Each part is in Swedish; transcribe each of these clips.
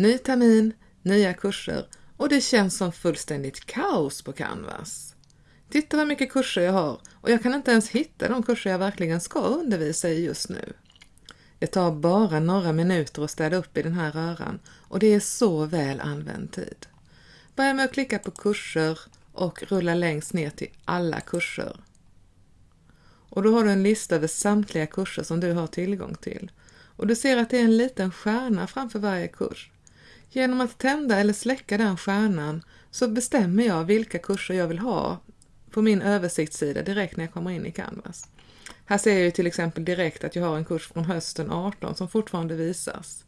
Ny termin, nya kurser och det känns som fullständigt kaos på Canvas. Titta vad mycket kurser jag har och jag kan inte ens hitta de kurser jag verkligen ska undervisa i just nu. Det tar bara några minuter att städa upp i den här röran och det är så väl använd tid. Börja med att klicka på kurser och rulla längst ner till alla kurser. Och då har du en lista över samtliga kurser som du har tillgång till. Och du ser att det är en liten stjärna framför varje kurs. Genom att tända eller släcka den stjärnan så bestämmer jag vilka kurser jag vill ha på min översiktssida direkt när jag kommer in i Canvas. Här ser jag ju till exempel direkt att jag har en kurs från hösten 18 som fortfarande visas.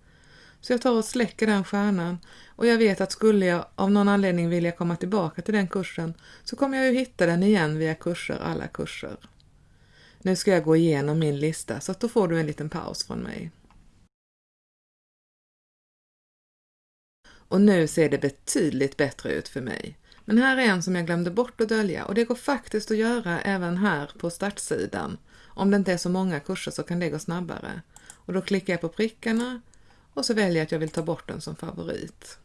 Så jag tar och släcker den stjärnan och jag vet att skulle jag av någon anledning vilja komma tillbaka till den kursen så kommer jag ju hitta den igen via kurser, alla kurser. Nu ska jag gå igenom min lista så att då får du en liten paus från mig. Och nu ser det betydligt bättre ut för mig. Men här är en som jag glömde bort att dölja och det går faktiskt att göra även här på startsidan. Om det inte är så många kurser så kan det gå snabbare. Och då klickar jag på prickarna och så väljer jag att jag vill ta bort den som favorit.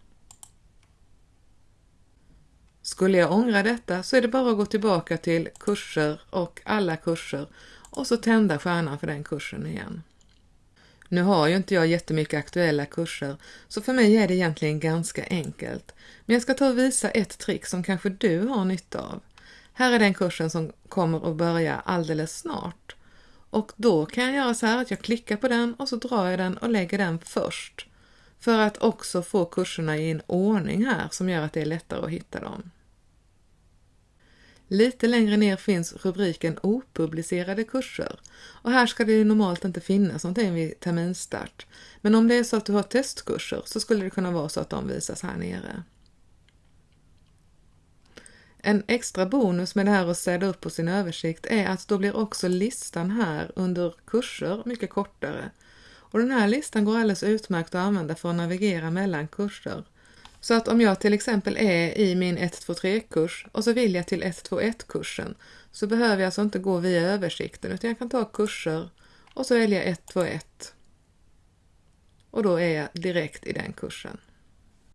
Skulle jag ångra detta så är det bara att gå tillbaka till kurser och alla kurser och så tända stjärnan för den kursen igen. Nu har ju inte jag jättemycket aktuella kurser, så för mig är det egentligen ganska enkelt. Men jag ska ta och visa ett trick som kanske du har nytta av. Här är den kursen som kommer att börja alldeles snart. Och då kan jag göra så här att jag klickar på den och så drar jag den och lägger den först. För att också få kurserna i en ordning här som gör att det är lättare att hitta dem. Lite längre ner finns rubriken opublicerade kurser och här ska det ju normalt inte finnas någonting vid terminstart. Men om det är så att du har testkurser så skulle det kunna vara så att de visas här nere. En extra bonus med det här att städa upp på sin översikt är att då blir också listan här under kurser mycket kortare. Och den här listan går alldeles utmärkt att använda för att navigera mellan kurser. Så att om jag till exempel är i min 123-kurs och så vill jag till 121-kursen så behöver jag alltså inte gå via översikten utan jag kan ta kurser och så välja 121. Och då är jag direkt i den kursen.